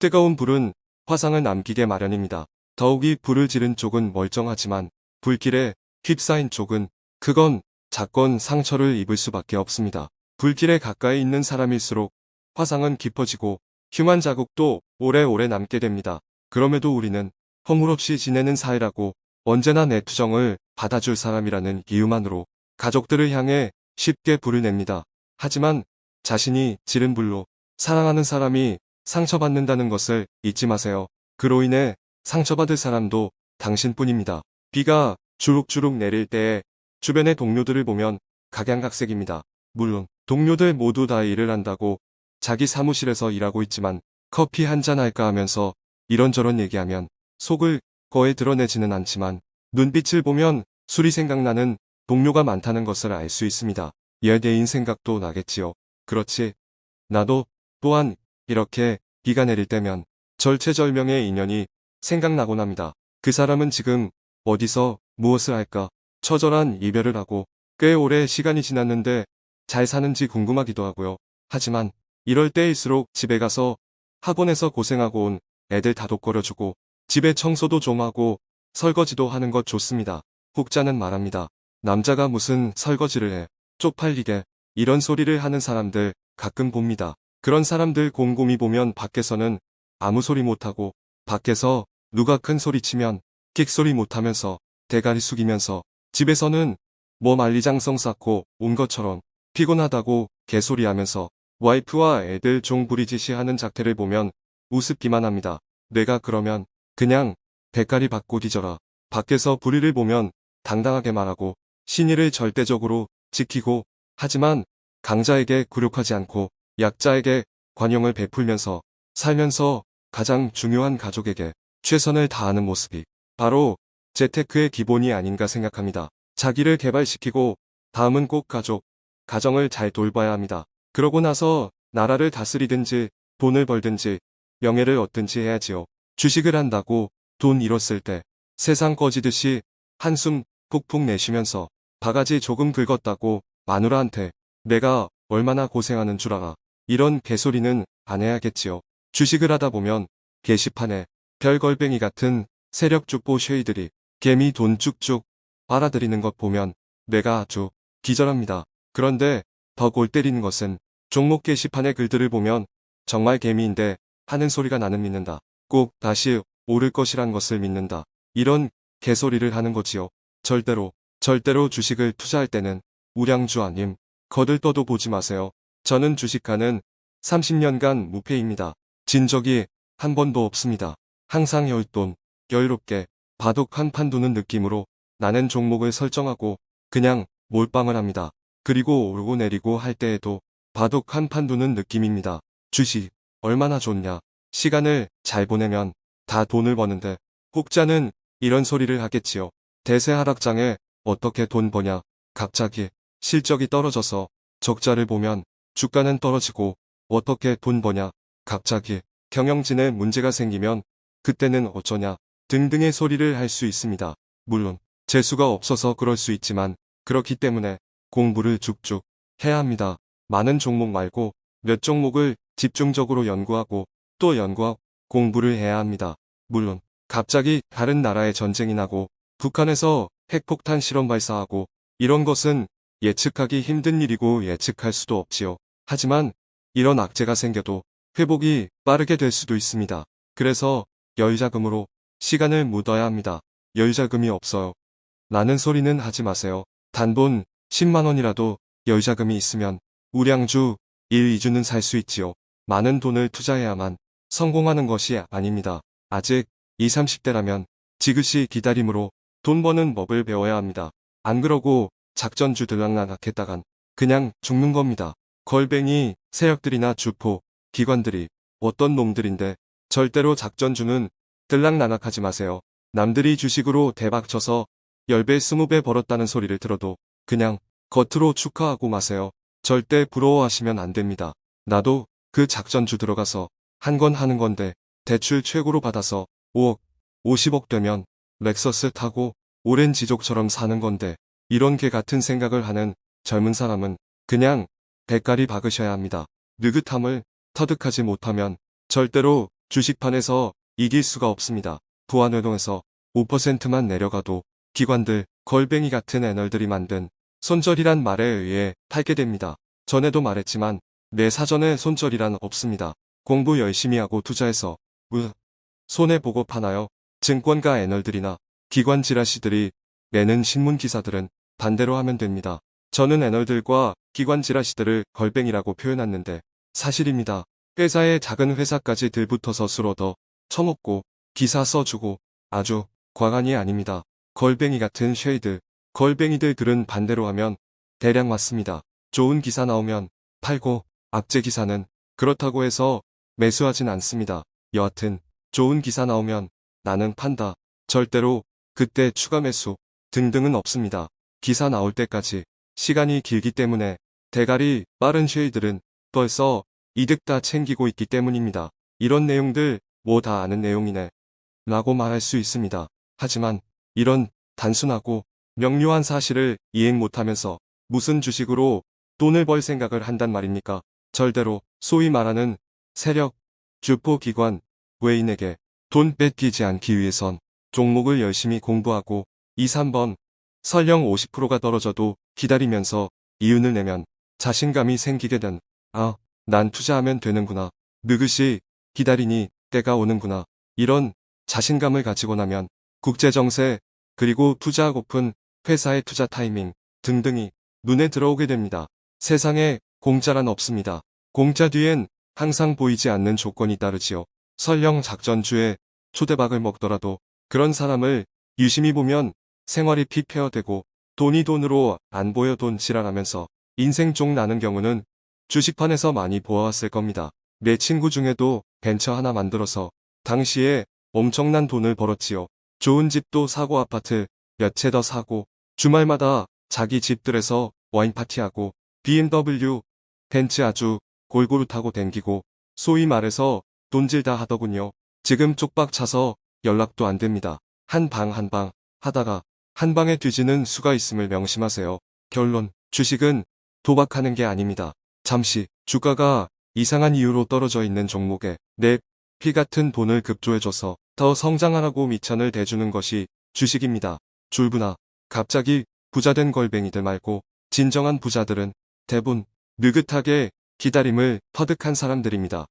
뜨거운 불은 화상을 남기게 마련입니다. 더욱이 불을 지른 쪽은 멀쩡하지만 불길에 휩싸인 쪽은 그건 작건 상처를 입을 수밖에 없습니다. 불길에 가까이 있는 사람일수록 화상은 깊어지고 흉한 자국도 오래오래 남게 됩니다. 그럼에도 우리는 허물없이 지내는 사이라고 언제나 내 투정을 받아줄 사람이라는 이유만으로 가족들을 향해 쉽게 불을 냅니다. 하지만 자신이 지른 불로 사랑하는 사람이 상처받는다는 것을 잊지 마세요. 그로 인해 상처받을 사람도 당신뿐입니다. 비가 주룩주룩 내릴 때에 주변의 동료들을 보면 각양각색입니다. 물론 동료들 모두 다 일을 한다고 자기 사무실에서 일하고 있지만 커피 한잔 할까 하면서 이런저런 얘기하면 속을 거에 드러내지는 않지만 눈빛을 보면 술이 생각나는 동료가 많다는 것을 알 수 있습니다. 예대인 생각도 나겠지요. 그렇지. 나도 또한 이렇게 비가 내릴 때면 절체절명의 인연이 생각나곤 합니다. 그 사람은 지금 어디서 무엇을 할까? 처절한 이별을 하고 꽤 오래 시간이 지났는데 잘 사는지 궁금하기도 하고요. 하지만 이럴 때일수록 집에 가서 학원에서 고생하고 온 애들 다독거려주고 집에 청소도 좀 하고 설거지도 하는 것 좋습니다. 혹자는 말합니다. 남자가 무슨 설거지를 해. 쪽팔리게 이런 소리를 하는 사람들 가끔 봅니다. 그런 사람들 곰곰이 보면 밖에서는 아무 소리 못하고 밖에서 누가 큰 소리 치면 끽소리 못하면서 대가리 숙이면서 집에서는 뭐 만리장성 쌓고 온 것처럼 피곤하다고 개소리하면서 와이프와 애들 종부리짓이 하는 작태를 보면 우습기만 합니다. 내가 그러면 그냥 대가리 받고 뒤져라. 밖에서 불의를 보면 당당하게 말하고 신의를 절대적으로 지키고 하지만 강자에게 굴욕하지 않고 약자에게 관용을 베풀면서 살면서 가장 중요한 가족에게 최선을 다하는 모습이 바로 재테크의 기본이 아닌가 생각합니다. 자기를 개발시키고 다음은 꼭 가족, 가정을 잘 돌봐야 합니다. 그러고 나서 나라를 다스리든지 돈을 벌든지 명예를 얻든지 해야지요. 주식을 한다고 돈 잃었을 때 세상 꺼지듯이 한숨 푹푹 내쉬면서 바가지 조금 긁었다고 마누라한테 내가 얼마나 고생하는 줄 알아. 이런 개소리는 안 해야겠지요. 주식을 하다 보면 게시판에 별걸뱅이 같은 세력 죽보 쉐이들이 개미 돈 쭉쭉 빨아들이는 것 보면 뇌가 아주 기절합니다. 그런데 더 골 때리는 것은 종목 게시판의 글들을 보면 정말 개미인데 하는 소리가 나는 믿는다. 꼭 다시 오를 것이란 것을 믿는다. 이런 개소리를 하는 거지요. 절대로 절대로 주식을 투자할 때는 우량주 아님 거들떠도 보지 마세요. 저는 주식하는 30년간 무패입니다. 진 적이 한 번도 없습니다. 항상 열돈, 여유롭게 바둑 한 판 두는 느낌으로 나는 종목을 설정하고 그냥 몰빵을 합니다. 그리고 오르고 내리고 할 때에도 바둑 한 판 두는 느낌입니다. 주식 얼마나 좋냐. 시간을 잘 보내면 다 돈을 버는데 혹자는 이런 소리를 하겠지요. 대세 하락장에 어떻게 돈 버냐. 갑자기 실적이 떨어져서 적자를 보면 주가는 떨어지고 어떻게 돈 버냐. 갑자기 경영진에 문제가 생기면 그때는 어쩌냐 등등의 소리를 할 수 있습니다. 물론 재수가 없어서 그럴 수 있지만 그렇기 때문에 공부를 쭉쭉 해야 합니다. 많은 종목 말고 몇 종목을 집중적으로 연구하고 또 연구하고 공부를 해야 합니다. 물론 갑자기 다른 나라에 전쟁이 나고 북한에서 핵폭탄 실험 발사하고 이런 것은 예측하기 힘든 일이고 예측할 수도 없지요. 하지만 이런 악재가 생겨도 회복이 빠르게 될 수도 있습니다. 그래서 여유자금으로 시간을 묻어야 합니다. 여유자금이 없어요. 라는 소리는 하지 마세요. 단돈 10만원이라도 여유자금이 있으면 우량주 1, 2주는 살 수 있지요. 많은 돈을 투자해야만 성공하는 것이 아닙니다. 아직 20, 30대라면 지그시 기다림으로 돈 버는 법을 배워야 합니다. 안 그러고 작전주 들락날락 했다간 그냥 죽는 겁니다. 걸뱅이, 세력들이나 주포, 기관들이 어떤 놈들인데 절대로 작전주는 들락날락하지 마세요. 남들이 주식으로 대박 쳐서 10배 20배 벌었다는 소리를 들어도 그냥 겉으로 축하하고 마세요. 절대 부러워하시면 안 됩니다. 나도 그 작전주 들어가서 한 건 하는 건데 대출 최고로 받아서 5억, 50억 되면 렉서스 타고 오랜 지족처럼 사는 건데 이런 개 같은 생각을 하는 젊은 사람은 그냥 대가리 박으셔야 합니다. 느긋함을 터득하지 못하면 절대로 주식판에서 이길 수가 없습니다. 부안회동에서 5%만 내려가도 기관들, 걸뱅이 같은 애널들이 만든 손절이란 말에 의해 팔게 됩니다. 전에도 말했지만 내 사전에 손절이란 없습니다. 공부 열심히 하고 투자해서 으 손해보고 파나요? 증권가 애널들이나 기관 지라시들이 내는 신문 기사들은 반대로 하면 됩니다. 저는 애널들과 기관 지라시들을 걸뱅이라고 표현했는데 사실입니다. 회사의 작은 회사까지 들붙어서 술 얻어 처먹고 기사 써주고 아주 가관이 아닙니다. 걸뱅이 같은 쉐이들, 걸뱅이들 글은 반대로 하면 대략 맞습니다. 좋은 기사 나오면 팔고 악재 기사는 그렇다고 해서 매수하진 않습니다. 여하튼 좋은 기사 나오면 나는 판다. 절대로 그때 추가 매수 등등은 없습니다. 기사 나올 때까지 시간이 길기 때문에 대가리 빠른 쉐이들은 벌써 이득 다 챙기고 있기 때문입니다. 이런 내용들 뭐 다 아는 내용이네. 라고 말할 수 있습니다. 하지만 이런 단순하고 명료한 사실을 이행 못하면서 무슨 주식으로 돈을 벌 생각을 한단 말입니까? 절대로 소위 말하는 세력, 주포 기관, 외인에게 돈 뺏기지 않기 위해선 종목을 열심히 공부하고 2, 3번 설령 50%가 떨어져도 기다리면서 이윤을 내면 자신감이 생기게 된 아, 난 투자하면 되는구나. 느긋이 기다리니 때가 오는구나. 이런 자신감을 가지고 나면 국제정세 그리고 투자하고픈 회사의 투자 타이밍 등등이 눈에 들어오게 됩니다. 세상에 공짜란 없습니다. 공짜 뒤엔 항상 보이지 않는 조건이 따르지요. 설령 작전주에 초대박을 먹더라도 그런 사람을 유심히 보면 생활이 피폐어되고 돈이 돈으로 안 보여 돈 지랄하면서 인생 쪽 나는 경우는 주식판에서 많이 보아왔을 겁니다. 내 친구 중에도 벤처 하나 만들어서 당시에 엄청난 돈을 벌었지요. 좋은 집도 사고 아파트 몇 채 더 사고 주말마다 자기 집들에서 와인 파티하고 BMW, 벤츠 아주 골고루 타고 댕기고 소위 말해서 돈질 다 하더군요. 지금 쪽박 차서 연락도 안 됩니다. 한 방 한방 하다가 한 방에 뒤지는 수가 있음을 명심하세요. 결론, 주식은 도박하는 게 아닙니다. 잠시 주가가 이상한 이유로 떨어져 있는 종목에 내 피 같은 돈을 급조해줘서 더 성장하라고 미천을 대주는 것이 주식입니다. 줄부나 갑자기 부자된 걸뱅이들 말고 진정한 부자들은 대부분 느긋하게 기다림을 터득한 사람들입니다.